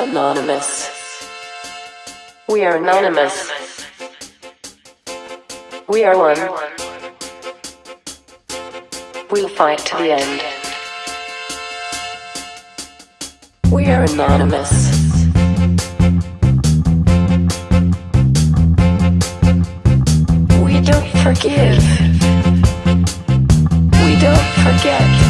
Anonymous. We are anonymous. We are one. We'll fight to the end. We are anonymous. We don't forgive. We don't forget.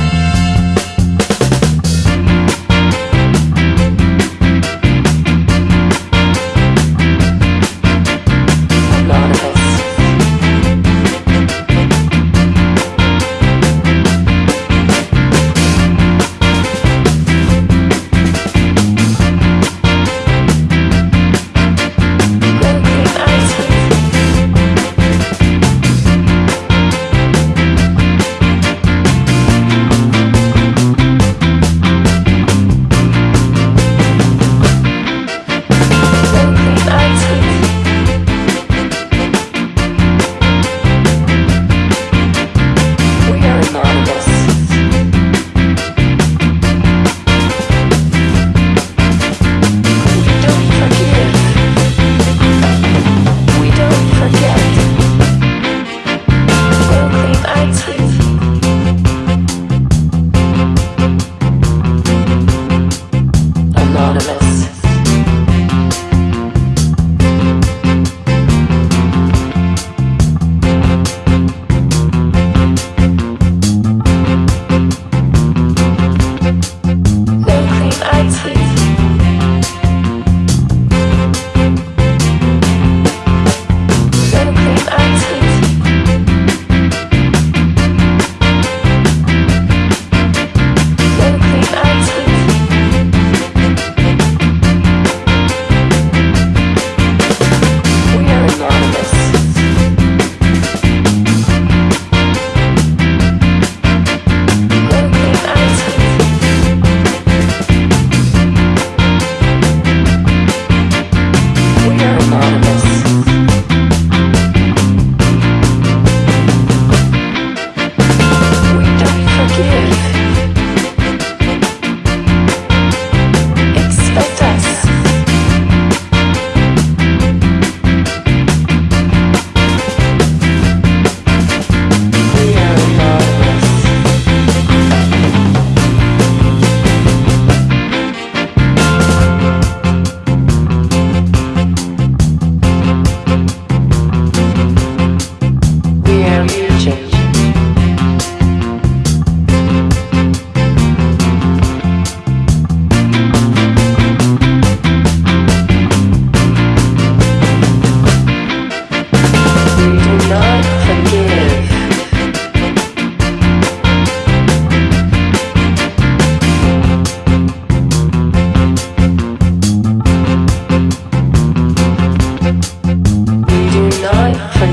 Anonymous.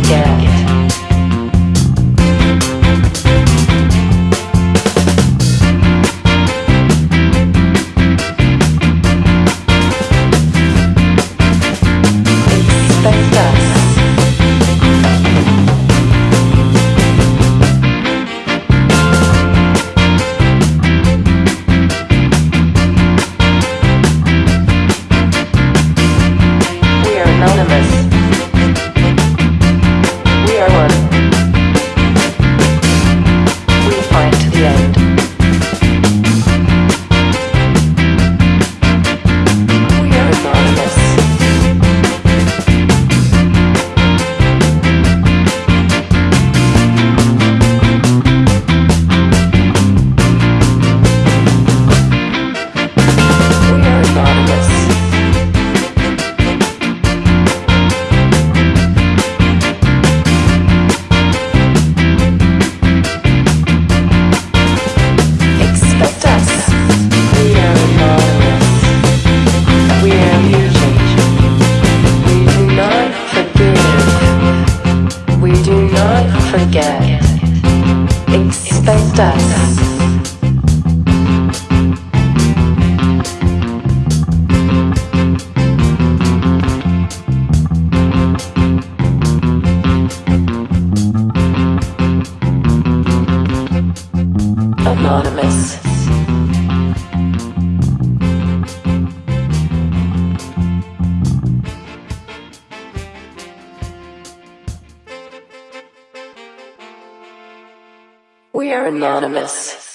Yeah. space does. We are anonymous.